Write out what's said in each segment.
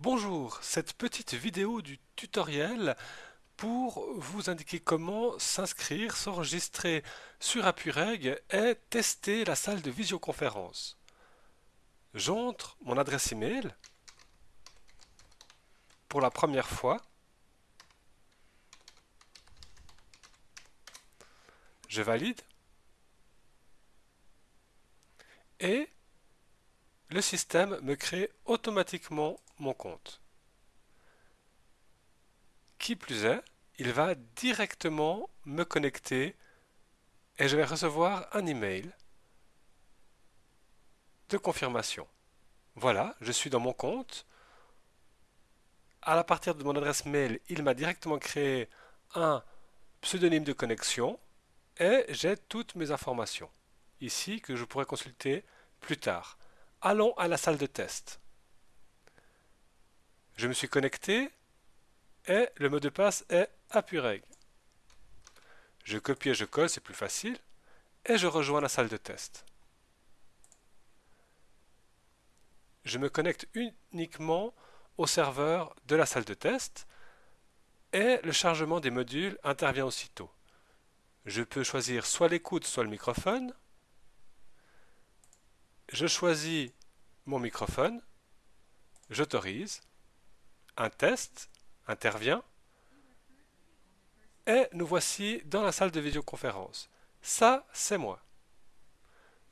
Bonjour, cette petite vidéo du tutoriel pour vous indiquer comment s'inscrire, s'enregistrer sur Apureg et tester la salle de visioconférence. J'entre mon adresse email pour la première fois. Je valide et le système me crée automatiquement mon compte. Qui plus est, il va directement me connecter et je vais recevoir un email de confirmation. Voilà, je suis dans mon compte. À partir de mon adresse mail, il m'a directement créé un pseudonyme de connexion et j'ai toutes mes informations ici que je pourrais consulter plus tard. Allons à la salle de test. Je me suis connecté et le mot de passe est Apureg. Je copie et je colle, c'est plus facile, et je rejoins la salle de test. Je me connecte uniquement au serveur de la salle de test et le chargement des modules intervient aussitôt. Je peux choisir soit l'écoute, soit le microphone. Je choisis mon microphone, j'autorise, un test intervient, et nous voici dans la salle de visioconférence. Ça, c'est moi.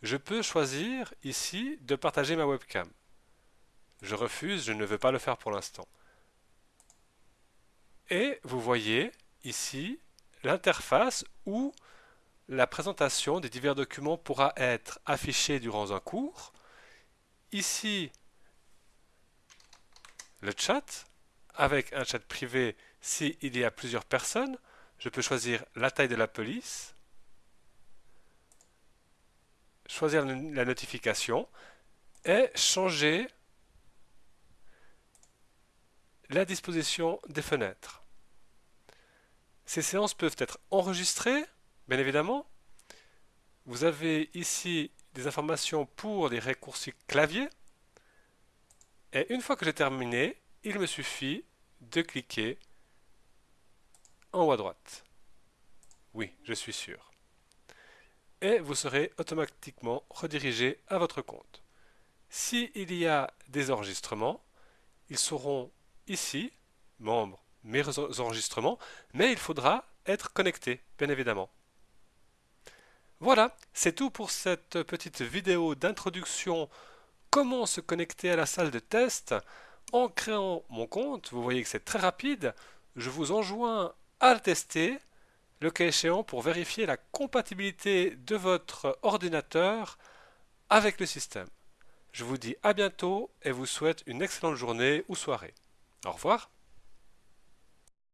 Je peux choisir ici de partager ma webcam. Je refuse, je ne veux pas le faire pour l'instant. Et vous voyez ici l'interface où la présentation des divers documents pourra être affichée durant un cours. Ici, le chat, avec un chat privé s'il y a plusieurs personnes. Je peux choisir la taille de la police, choisir la notification et changer la disposition des fenêtres. Ces séances peuvent être enregistrées Bien évidemment, vous avez ici des informations pour les raccourcis clavier. Et une fois que j'ai terminé, il me suffit de cliquer en haut à droite. Oui, je suis sûr. Et vous serez automatiquement redirigé à votre compte. S'il y a des enregistrements, ils seront ici, membres, mes enregistrements, mais il faudra être connecté, bien évidemment. Voilà, c'est tout pour cette petite vidéo d'introduction comment se connecter à la salle de test? En créant mon compte. Vous voyez que c'est très rapide. Je vous enjoins à le tester, le cas échéant, pour vérifier la compatibilité de votre ordinateur avec le système. Je vous dis à bientôt et vous souhaite une excellente journée ou soirée. Au revoir.